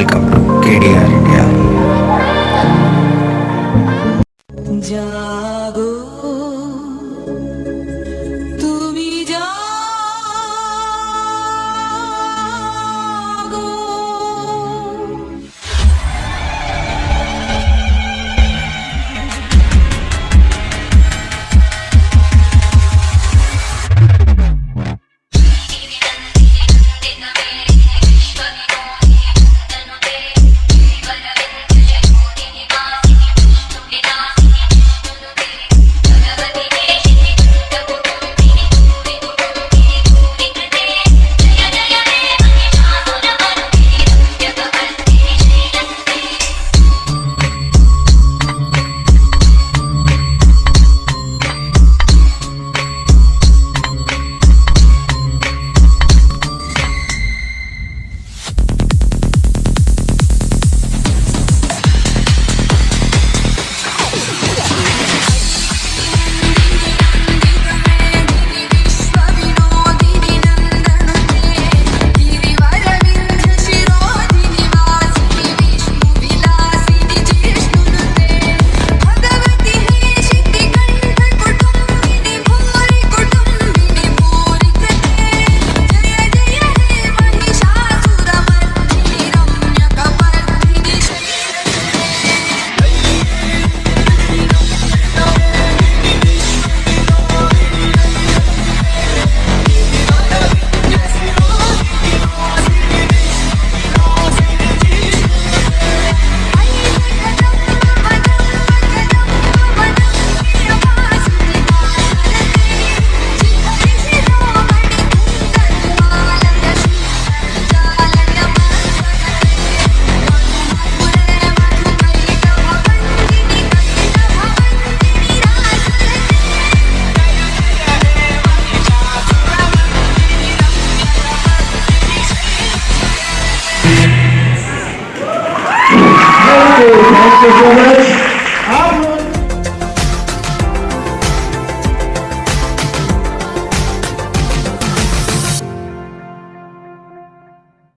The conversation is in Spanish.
el Thank you so much.